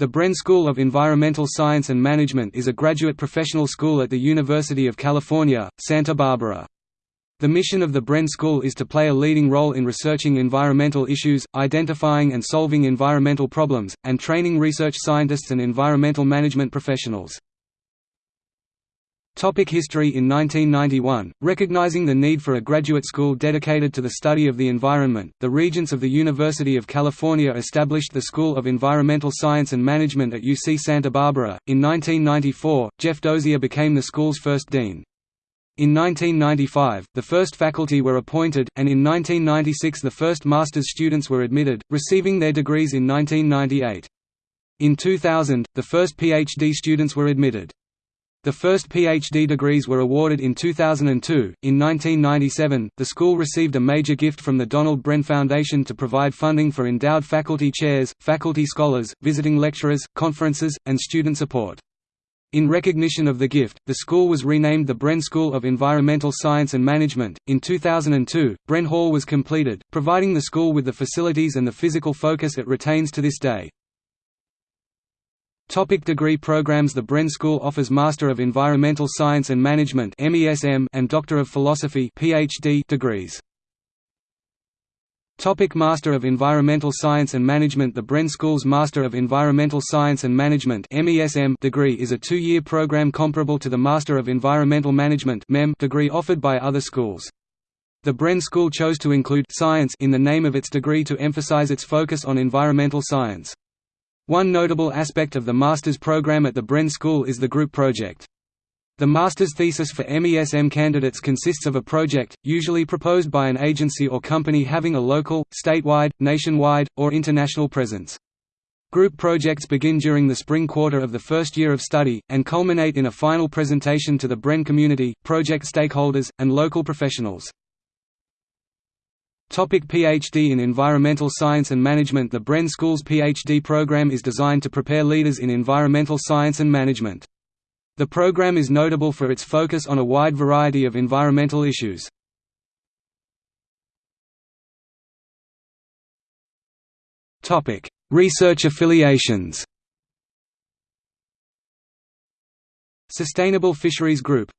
The Bren School of Environmental Science and Management is a graduate professional school at the University of California, Santa Barbara. The mission of the Bren School is to play a leading role in researching environmental issues, identifying and solving environmental problems, and training research scientists and environmental management professionals. Topic history In 1991, recognizing the need for a graduate school dedicated to the study of the environment, the Regents of the University of California established the School of Environmental Science and Management at UC Santa Barbara. In 1994, Jeff Dozier became the school's first dean. In 1995, the first faculty were appointed, and in 1996 the first master's students were admitted, receiving their degrees in 1998. In 2000, the first PhD students were admitted. The first PhD degrees were awarded in 2002. In 1997, the school received a major gift from the Donald Bren Foundation to provide funding for endowed faculty chairs, faculty scholars, visiting lecturers, conferences, and student support. In recognition of the gift, the school was renamed the Bren School of Environmental Science and Management. In 2002, Bren Hall was completed, providing the school with the facilities and the physical focus it retains to this day. Topic degree programs The Bren School offers Master of Environmental Science and Management and Doctor of Philosophy PhD degrees. Topic Master of Environmental Science and Management The Bren School's Master of Environmental Science and Management degree is a two-year program comparable to the Master of Environmental Management degree offered by other schools. The Bren School chose to include science in the name of its degree to emphasize its focus on environmental science. One notable aspect of the master's program at the Bren School is the group project. The master's thesis for MESM candidates consists of a project, usually proposed by an agency or company having a local, statewide, nationwide, or international presence. Group projects begin during the spring quarter of the first year of study, and culminate in a final presentation to the Bren community, project stakeholders, and local professionals. Topic PhD in Environmental Science and Management The Bren School's PhD program is designed to prepare leaders in environmental science and management. The program is notable for its focus on a wide variety of environmental issues. Research affiliations Sustainable Fisheries Group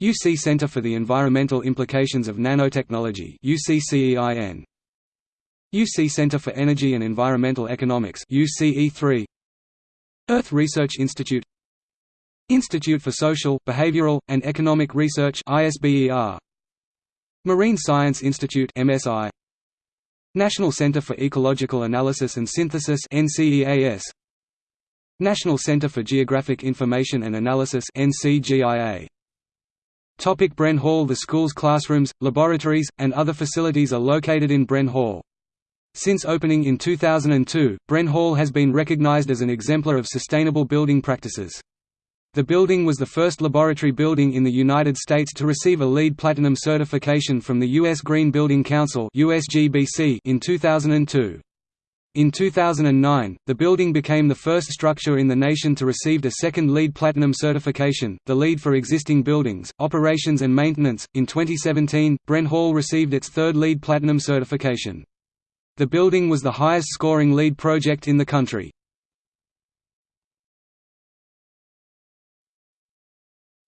UC Center for the Environmental Implications of Nanotechnology UCCEIN UC Center for Energy and Environmental Economics UCE3 Earth Research Institute. Institute for Social, Behavioral, and Economic Research ISBER Marine Science Institute MSI National Center for Ecological Analysis and Synthesis NCEAS National Center for Geographic Information and Analysis NCGIA Topic Bren Hall The school's classrooms, laboratories, and other facilities are located in Bren Hall. Since opening in 2002, Bren Hall has been recognized as an exemplar of sustainable building practices. The building was the first laboratory building in the United States to receive a LEED Platinum certification from the U.S. Green Building Council in 2002. In 2009, the building became the first structure in the nation to receive a second LEED Platinum certification, the LEED for existing buildings, operations and maintenance. In 2017, Bren Hall received its third LEED Platinum certification. The building was the highest scoring LEED project in the country.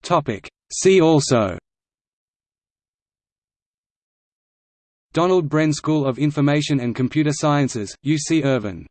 Topic: See also Donald Bren School of Information and Computer Sciences, UC Irvine